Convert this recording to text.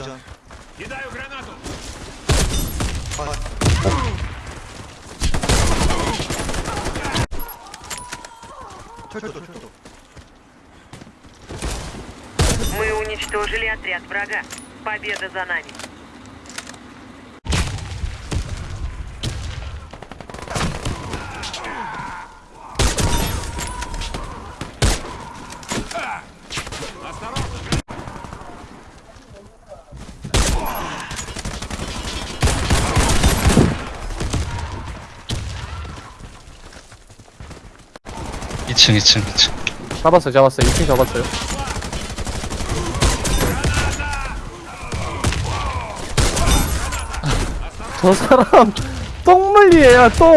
Ждем. Кидаю гранату. Вот. Что, что, что, Мы уничтожили отряд врага. Победа за нами. 이층이층이층. 잡았어요 잡았어요. 2층 잡았어요. 저 사람 똥물리에요 똥